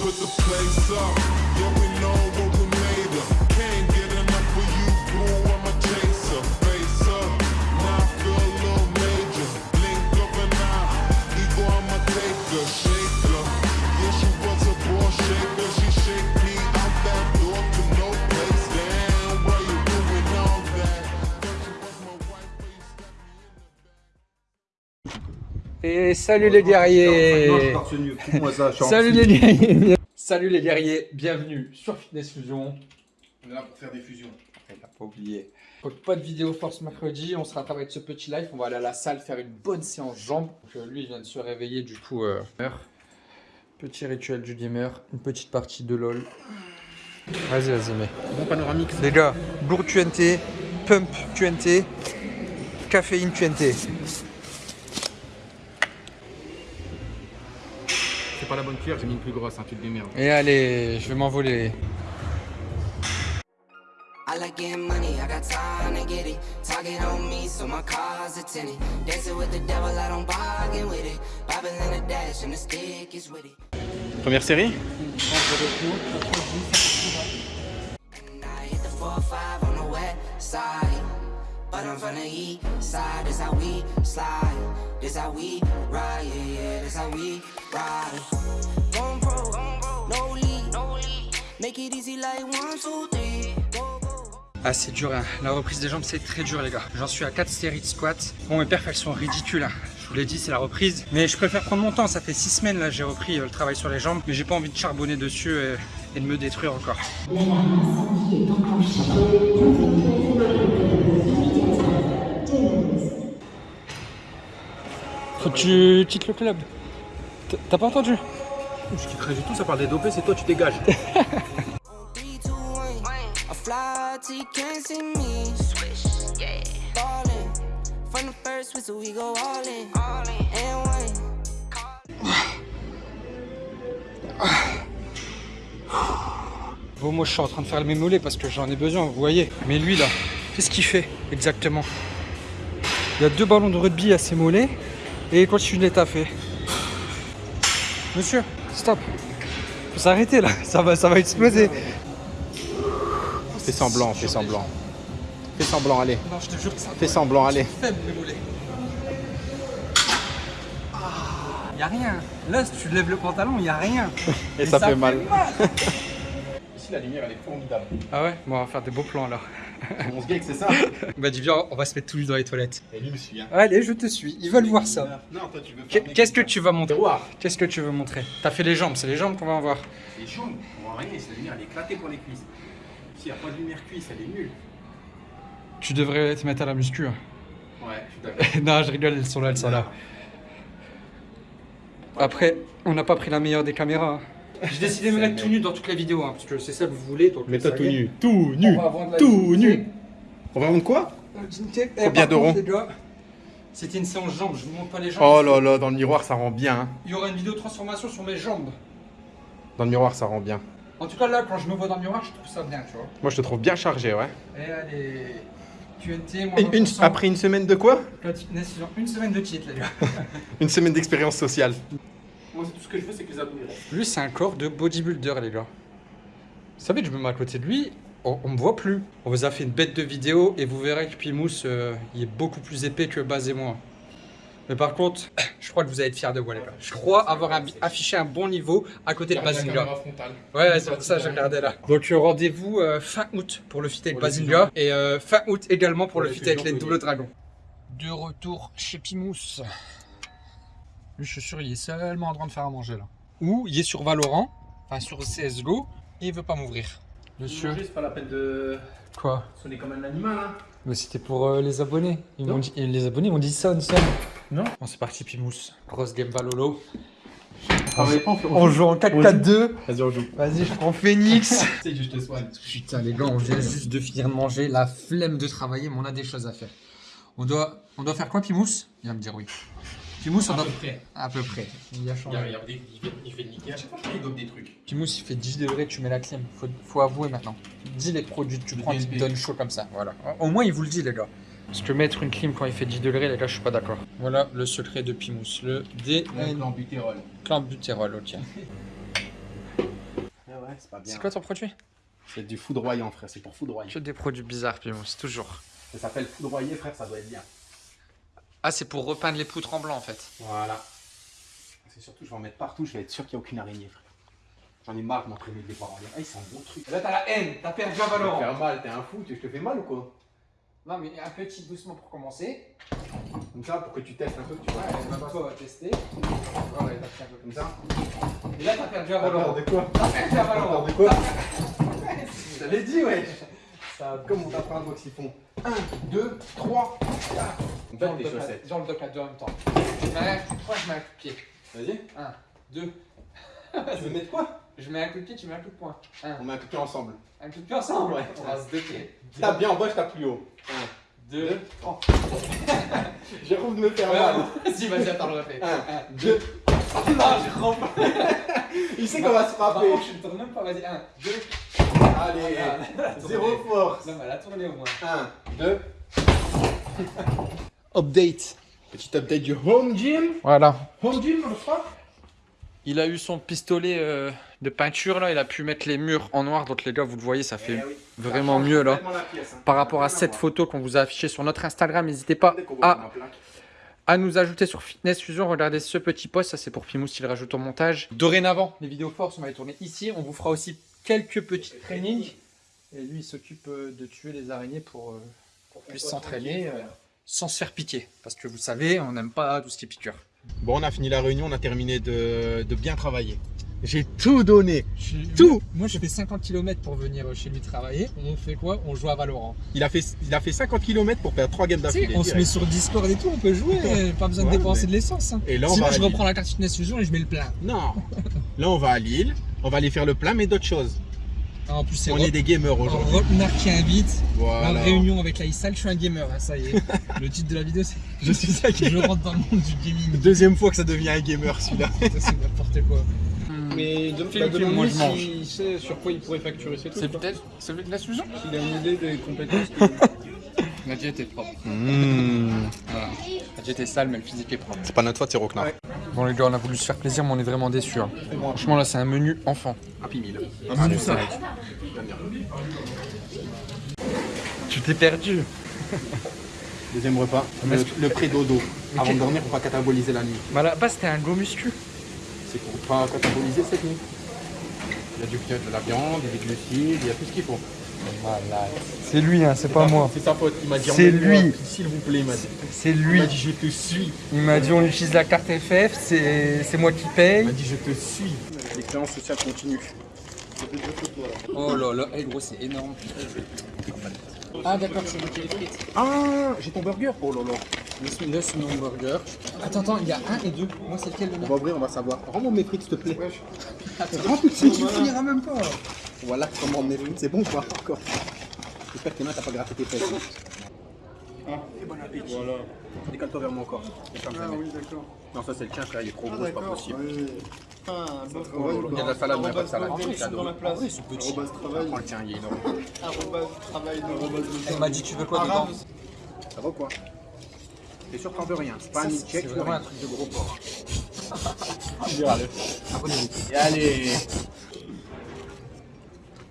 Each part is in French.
put the place up. Yeah, we know Et salut les guerriers Salut les guerriers Salut les guerriers, bienvenue sur Fitness Fusion. On est là pour faire des fusions. Il n'a pas oublié. Donc pas de vidéo force mercredi, on se rattrape avec ce petit live, on va aller à la salle faire une bonne séance jambes. Donc, euh, lui il vient de se réveiller du coup. euh, Petit rituel du gamer, une petite partie de LOL. Vas-y vas-y mets. Bon panoramique. Les gars, bourre QNT, pump QNT, caféine QNT. Pas la bonne cuillère, j'ai mis une plus grosse, un truc de merde. Et allez, je vais m'envoler. I like getting money, I got time to get it. Target on me, so my car's a tenant. Dancing with the devil, I don't bargain with it. Bobbing in the dash, and the stick is with it. Première série? But I'm from the east side, this how we slide. This how we ride, yeah, yeah, this how we ride. Going pro, no lead, no lead. Make it easy like one, two, three. Go, go. Ah c'est dur, hein. la reprise des jambes c'est très dur les gars. J'en suis à 4 séries de squats. Bon mes perfs elles sont ridicules, hein. je vous l'ai dit c'est la reprise. Mais je préfère prendre mon temps, ça fait 6 semaines là j'ai repris euh, le travail sur les jambes. Mais j'ai pas envie de charbonner dessus et, et de me détruire encore. L'alarme Faut que tu quittes le club. T'as pas entendu? Je quitterai du tout, ça parle des dopés, c'est toi, tu dégages. 3, 2, 1. I fly till you can't see me. Swish, yeah. Ballin'. From the first whistle, we go all in. All in. And one. Bon moi je suis en train de faire mes mollets parce que j'en ai besoin, vous voyez. Mais lui là, qu'est-ce qu'il fait exactement? Il y a deux ballons de rugby à ses mollets et il continue de taffer. Monsieur, stop. Faut s'arrêter là, ça va, ça va exploser. Fais semblant, fais semblant. Fais semblant, allez. Non, je te jure que ça Fais semblant, allez. faible. Ah, y a rien. Là, si tu lèves le pantalon, y a rien. Et ça fait mal. Ici, la lumière, elle est formidable. Ah ouais? Bon, on va faire des beaux plans là. On se gag, c'est ça Bah dis viens, on va se mettre tous les deux dans les toilettes. Et lui me suit, hein. Allez, je te suis. Ils veulent voir ça. Non, toi, tu veux Qu'est- Qu'est-ce que tu vas montrer. Qu'est-ce que tu veux montrer T'as fait les jambes, c'est les jambes qu'on va en voir. Les jambes, on voit rien, cette lumière, elle est éclatée pour les cuisses. S'il n'y a pas de lumière cuisse, elle est nulle. Tu devrais te mettre à la muscu. hein. Ouais, je suis d'accord. non, je rigole, elles sont là, elles sont là. Après, on n'a pas pris la meilleure des caméras. hein. J'ai décidé de me mettre tout nu dans toutes les vidéos, hein, parce que c'est ça que vous voulez. Donc Mets-toi ça tout nu. Tout nu. la Tout nu. On va vendre quoi La dignité. Eh, Combien d'euros C'était une séance jambes, je vous montre pas les jambes. Oh là là, dans le miroir, ça rend bien. hein. Il y aura une vidéo de transformation sur mes jambes. Dans le miroir, ça rend bien. En tout cas, là, quand je me vois dans le miroir, je trouve ça bien, tu vois. Moi, je te trouve bien chargé, ouais. Et allez. QNT, moi, Et une- après une semaine de quoi Une semaine de titre, les gars. Une semaine d'expérience sociale. Moi, tout ce que je veux, c'est que les abonnés restent. Lui, c'est un corps de bodybuilder, les gars. Vous savez, je me mets à côté de lui, on, on me voit plus. On vous a fait une bête de vidéo et vous verrez que Pimous, euh, il est beaucoup plus épais que Baz et moi. Mais par contre, je crois que vous allez être fiers de moi, les gars. Je crois avoir un- affiché un bon niveau à côté de Bazinga. Ouais, c'est pour ça que j'ai regardé là. Donc euh, rendez-vous euh, fin août pour le fit avec Bazinga et euh, fin août également pour Pour le fit avec les double dragons. De retour chez Pimous. Lui, je suis sûr, il est seulement en train de faire à manger là. Ou il est sur Valorant, enfin sur CSGO, et il veut pas m'ouvrir. Monsieur. c'est pas la peine de Quoi? sonner comme un animal, hein. Mais c'était pour euh, les abonnés. Ils Non. m'ont dit, et les abonnés m'ont dit ça, ça. Non. Bon, c'est parti, Pimous. Grosse game Valolo. Pas, on joue en 4-4-2. Vas-y, on joue. Vas-y, je prends Phoenix. Tu sais, je te soigne. Putain, les gars, on vient juste de finir de manger. La flemme de travailler, mais on a des choses à faire. On doit, on doit faire quoi, Pimous? Il va me dire oui. Pimous, on doit. près. À peu près. Il a changé. Regarde, il, fait, il fait niquer. À chaque fois, il dope des trucs. Pimous, il fait 10 degrés, tu mets la clim. Faut, faut avouer maintenant. Dis les produits que tu Le prends qui te BNB. donnent chaud comme ça. Voilà. Au moins, il vous le dit, les gars. Parce que mettre une clim quand il fait 10 degrés, les gars, je suis pas d'accord. Voilà le secret de Pimous. Le Le D. clan butérol. Clenbutérol, ok. ouais, c'est pas bien. C'est quoi ton produit? C'est du foudroyant, frère. C'est pour foudroyer. Que des produits bizarres, Pimous, toujours. Ça s'appelle foudroyer, frère. Ça doit être bien. Ah, c'est pour repeindre les poutres en blanc, en fait. Voilà. C'est surtout, je vais en mettre partout. Je vais être sûr qu'il n'y a aucune araignée, frère. J'en ai marre de m'entraîner des parents. Ah, ils sont bons trucs. Là, t'as la haine, t'as perdu Tu te faire mal, t'es un fou. Tu je te fais mal ou quoi Non, mais un petit doucement pour commencer. Comme ça, pour que tu testes un peu, tu vois. on va tester. Ouais, t'as un peu Comme ça. Et là, t'as perdu peur Valorant. de quoi T'as perdu Valorant. de quoi Je t'avais dit, ouais. Ça, comme on t'apprend un box, ils font 1, 2, 3, 4. On le tes chaussettes. dans le dock à deux en même temps. Je mets un coup de poing, je mets un coup de pied. Vas-y. Un, deux. Tu veux mettre quoi? Je mets un coup de pied, tu mets un coup de poing. Un, On met un coup de pied ensemble. un coup de pied ensemble. Ouais. On va se docker. Tape bien en bas, je tape plus haut. 1, Deux, 2, trois. J'ai envie de me faire mal. Vas-y, vas-y, attends, le refais. 1, 2. Non, je rampe. Il sait qu'on va se frapper. je ne tourne même pas, vas-y. Un, deux. Allez, Voilà. zéro force. Non, mais elle a tourné au moins. 1, 2. Update. Petit update du home gym. Voilà. Home gym, on croit Il a eu son pistolet euh, de peinture là, il a pu mettre les murs en noir. Donc les gars, vous le voyez, ça fait vraiment mieux là. Par rapport à cette photo qu'on vous a affichée sur notre Instagram, n'hésitez pas à, à nous ajouter sur Fitness Fusion. Regardez ce petit post, ça c'est pour Pimous s'il rajoute au montage. Dorénavant, les vidéos force, on va les tourner ici. On vous fera aussi quelques petits trainings. Et lui, il s'occupe euh, de tuer les araignées pour, euh, qu'on puisse s'entraîner euh, sans se faire piquer. Parce que vous savez, on n'aime pas tout ce qui est piqûre. Bon, on a fini la réunion, on a terminé de, de bien travailler. J'ai tout donné. Tout Moi, j'ai fait 50 km pour venir chez lui travailler. On fait quoi? On joue à Valorant. il a, fait, il a fait 50 km pour perdre 3 games d'affilée. on se met sur Discord et tout, on peut jouer, pas besoin de Ouais, dépenser mais- de l'essence. hein. Et là, on Sinon, va je reprends la carte fitness fusion et je mets le plein. Non. Là, on va à Lille. On va aller faire le plein, mais d'autres choses. Ah, en plus, c'est On est des gamers aujourd'hui. Rodnar qui invite. Voilà. La réunion avec la ISAL, je suis un gamer, hein, ça y est. le titre de la vidéo, c'est Je suis ça qui Je rentre dans le monde du gaming. Deuxième fois que ça devient un gamer celui-là. C'est n'importe quoi. Mais de, Film, bah, film, moi, je mange. s'il sait sur quoi il pourrait facturer ses trucs. quoi. peut-être celui de la fusion S'il a une idée des compétences. La diète est propre. Mmh. Voilà. La diète est sale, mais le physique est propre. C'est pas notre faute, c'est Rocknar. Bon, les gars, on a voulu se faire plaisir, mais on est vraiment déçus. hein. Franchement, là, c'est un menu enfant. Happy Meal. Allez, ça. Tu t'es perdu. Deuxième repas, le, le pré-dodo. Avant de dormir pour pas cataboliser la nuit. Bah, base, c'était un go muscu. C'est pour pas cataboliser cette nuit. Il y a du il y a de la viande, des glucides, il y a tout ce qu'il faut. C'est lui, hein, c'est pas moi. C'est sa faute. Il m'a dit C'est lui. S'il vous plaît, il m'a dit. C'est Il lui. m'a dit je te suis. Il m'a dit on utilise la carte FF, c'est c'est moi qui Il paye. m'a dit je te suis. L'expérience sociale continue. Oh là là, hey, gros, c'est énorme. Ah d'accord, c'est les frites. Ah, j'ai ton burger. Oh là là. Le, le Snow Burger. Attends, attends, il y a un et deux. Moi, c'est lequel le On va ouvrir, on va savoir. Rends-moi mes frites, s'il te plaît. Attends, Rends tout de mais suite. tu finiras même pas. Voilà comment mes frites, c'est bon ou pas encore J'espère que tes mains, t'as pas gratté tes fesses. Ah, et bon appétit. Voilà. Décale-toi vers moi encore. Ah oui, d'accord. Non, ça c'est le tien, frère, il est trop gros, c'est pas possible. Ah, bon. Il y a de la salade, mais il y a pas de salade. C'est dans la place. Ah oui, c'est petit. Prends le tien, il est énorme. Arrobase travail de Elle m'a dit tu veux quoi dedans Ça va ou quoi T'es sûr que t'en veux rien C'est pas un C'est check, vraiment un truc de gros porc. Et allez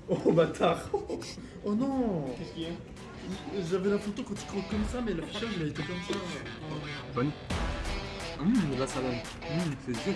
Oh bâtard Oh non Qu'est-ce qu'il y a J'avais la photo quand tu croques comme ça, mais l'affichage il a été comme ça. Bonne Hum, de la salade. Hum, c'est sûr.